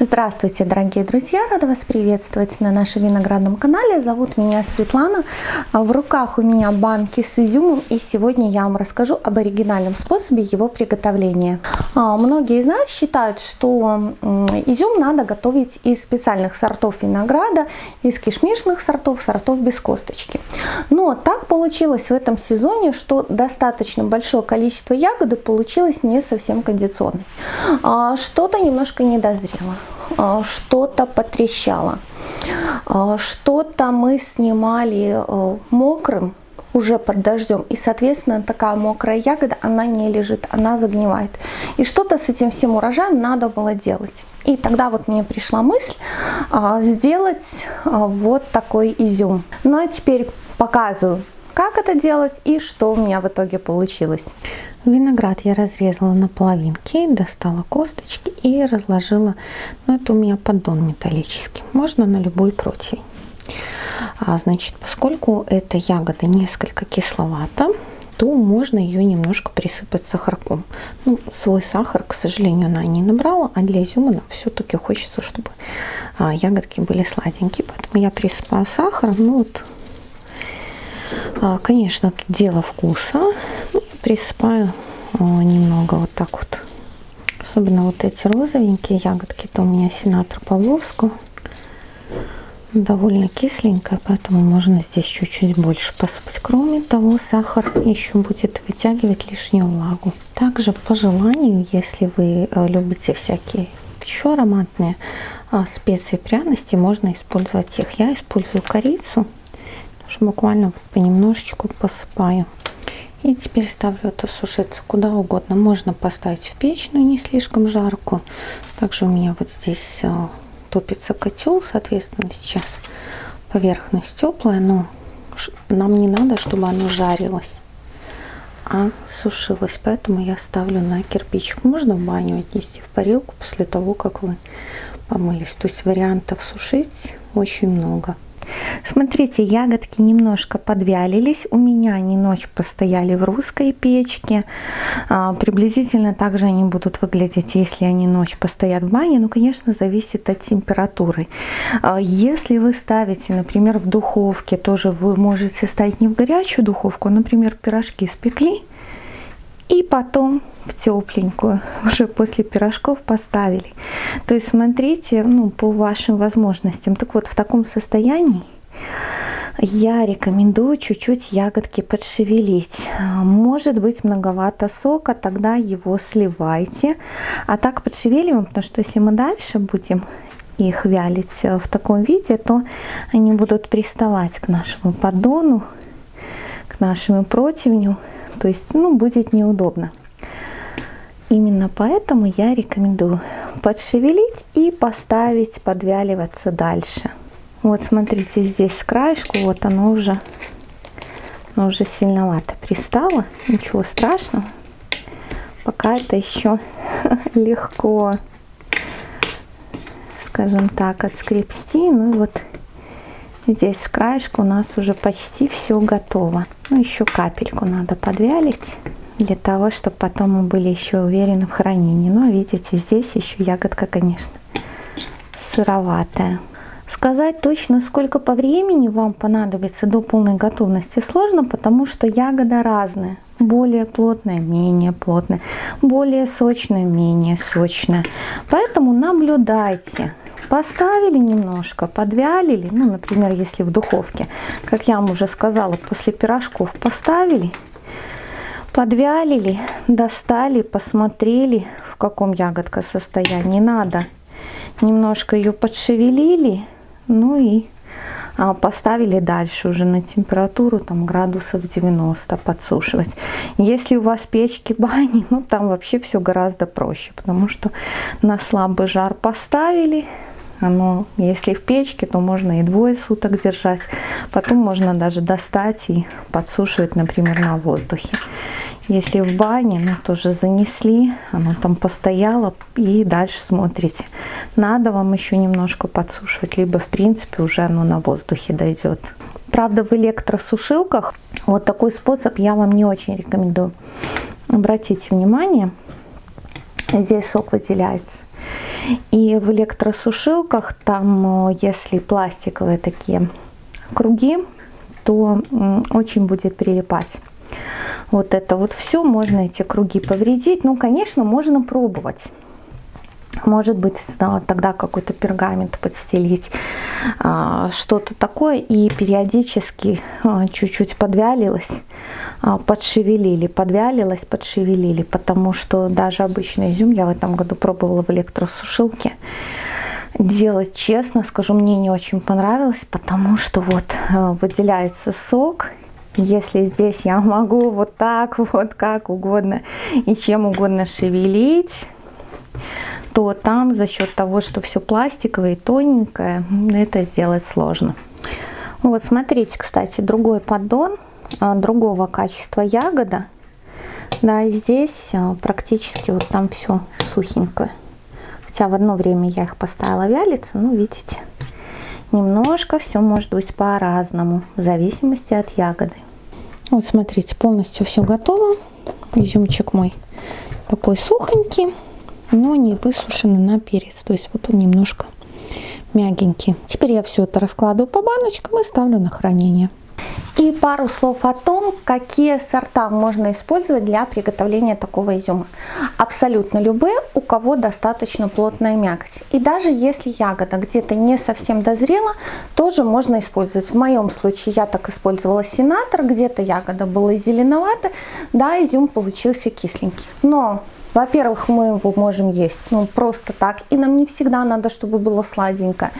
Здравствуйте, дорогие друзья! Рада вас приветствовать на нашем виноградном канале. Зовут меня Светлана. В руках у меня банки с изюмом, и сегодня я вам расскажу об оригинальном способе его приготовления. А, многие из нас считают, что изюм надо готовить из специальных сортов винограда, из кишмишных сортов, сортов без косточки. Но так получилось в этом сезоне, что достаточно большое количество ягоды получилось не совсем кондиционной. А, что-то немножко недозрело. А, что-то потрещало, а, что-то мы снимали э, мокрым, уже под дождем. И, соответственно, такая мокрая ягода, она не лежит, она загнивает. И что-то с этим всем урожаем надо было делать. И тогда вот мне пришла мысль сделать вот такой изюм. Ну а теперь показываю, как это делать и что у меня в итоге получилось. Виноград я разрезала на половинки, достала косточки и разложила. Ну, это у меня поддон металлический. Можно на любой противень. А, значит, поскольку эта ягода несколько кисловата, то можно ее немножко присыпать сахарком. Ну, свой сахар, к сожалению, она не набрала, а для изюма нам все-таки хочется, чтобы а, ягодки были сладенькие. Поэтому я присыпаю сахар. Ну вот, а, конечно, тут дело вкуса. Ну, присыпаю немного вот так вот. Особенно вот эти розовенькие ягодки, это у меня сенатор Павловского. Довольно кисленькая, поэтому можно здесь чуть-чуть больше посыпать. Кроме того, сахар еще будет вытягивать лишнюю влагу. Также по желанию, если вы э, любите всякие еще ароматные а, специи, пряности, можно использовать их. Я использую корицу, буквально понемножечку посыпаю. И теперь ставлю это сушиться куда угодно. Можно поставить в печь, но не слишком жарко. Также у меня вот здесь э, топится котел, соответственно, сейчас поверхность теплая, но нам не надо, чтобы оно жарилось, а сушилось. Поэтому я ставлю на кирпичик. Можно в баню отнести в парилку после того, как вы помылись. То есть вариантов сушить очень много. Смотрите, ягодки немножко подвялились. У меня они ночь постояли в русской печке. А, приблизительно так же они будут выглядеть, если они ночь постоят в бане. Ну, конечно, зависит от температуры. А, если вы ставите, например, в духовке, тоже вы можете ставить не в горячую духовку, а, например, пирожки спекли, и потом в тепленькую уже после пирожков поставили. То есть смотрите ну, по вашим возможностям. Так вот в таком состоянии я рекомендую чуть-чуть ягодки подшевелить. Может быть многовато сока, тогда его сливайте. А так подшевеливаем, потому что если мы дальше будем их вялить в таком виде, то они будут приставать к нашему поддону, к нашему противню. То есть ну, будет неудобно. Именно поэтому я рекомендую подшевелить и поставить подвяливаться дальше. Вот смотрите, здесь с краешку, вот оно уже, оно уже сильновато пристало. Ничего страшного. Пока это еще легко, скажем так, отскрепсти. Ну вот здесь с краешку у нас уже почти все готово. Ну еще капельку надо подвялить для того, чтобы потом мы были еще уверены в хранении. Ну, а видите, здесь еще ягодка, конечно, сыроватая. Сказать точно, сколько по времени вам понадобится до полной готовности, сложно, потому что ягода разная. Более плотная, менее плотная, более сочная, менее сочная. Поэтому наблюдайте. Поставили немножко, подвялили, ну, например, если в духовке, как я вам уже сказала, после пирожков поставили, подвялили, достали, посмотрели, в каком ягодка состоянии. Надо немножко ее подшевелили, ну и а, поставили дальше уже на температуру там градусов 90 подсушивать. Если у вас печки бани, ну там вообще все гораздо проще, потому что на слабый жар поставили, оно, если в печке, то можно и двое суток держать. Потом можно даже достать и подсушивать, например, на воздухе. Если в бане, ну тоже занесли, оно там постояло и дальше смотрите. Надо вам еще немножко подсушивать, либо в принципе уже оно на воздухе дойдет. Правда в электросушилках вот такой способ я вам не очень рекомендую. Обратите внимание, здесь сок выделяется. И в электросушилках там, э, если пластиковые такие круги, то очень будет прилипать. Вот это вот все, можно эти круги повредить. Ну, конечно, можно пробовать. Может быть, тогда какой-то пергамент подстелить, а, что-то такое. И периодически а, чуть-чуть подвялилось, а, подшевелили, подвялилось, подшевелили. Потому что даже обычный изюм я в этом году пробовала в электросушилке. Делать честно, скажу, мне не очень понравилось, потому что вот выделяется сок, если здесь я могу вот так вот, как угодно и чем угодно шевелить, то там за счет того, что все пластиковое и тоненькое, это сделать сложно. Вот смотрите, кстати, другой поддон, а, другого качества ягода. Да, и здесь а, практически вот там все сухенькое. Хотя в одно время я их поставила вялиться, ну видите, немножко все может быть по-разному, в зависимости от ягоды. Вот смотрите, полностью все готово. Изюмчик мой такой сухонький но не высушены на перец. То есть вот он немножко мягенький. Теперь я все это раскладываю по баночкам и ставлю на хранение. И пару слов о том, какие сорта можно использовать для приготовления такого изюма. Абсолютно любые, у кого достаточно плотная мякоть. И даже если ягода где-то не совсем дозрела, тоже можно использовать. В моем случае я так использовала сенатор, где-то ягода была зеленовата, да, изюм получился кисленький. Но во-первых, мы его можем есть ну, просто так, и нам не всегда надо, чтобы было сладенько.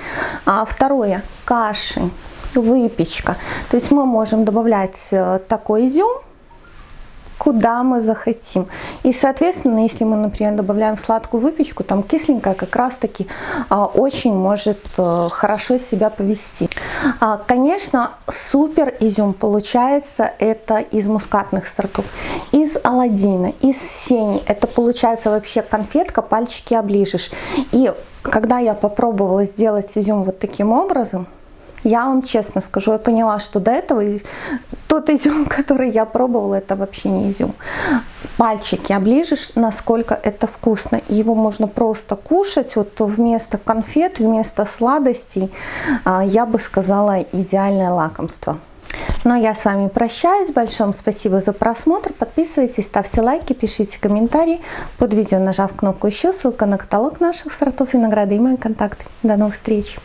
А второе, каши, выпечка. То есть мы можем добавлять э, такой изюм, куда мы захотим. И, соответственно, если мы, например, добавляем сладкую выпечку, там кисленькая как раз-таки а, очень может а, хорошо себя повести. А, конечно, супер изюм получается это из мускатных сортов, из аладдина, из сени. Это получается вообще конфетка, пальчики оближешь. И когда я попробовала сделать изюм вот таким образом, я вам честно скажу, я поняла, что до этого тот изюм, который я пробовала, это вообще не изюм. Пальчики оближешь, насколько это вкусно. Его можно просто кушать, вот вместо конфет, вместо сладостей, а, я бы сказала, идеальное лакомство. Но я с вами прощаюсь. Большое спасибо за просмотр. Подписывайтесь, ставьте лайки, пишите комментарии под видео, нажав кнопку еще. Ссылка на каталог наших сортов винограда и мои контакты. До новых встреч!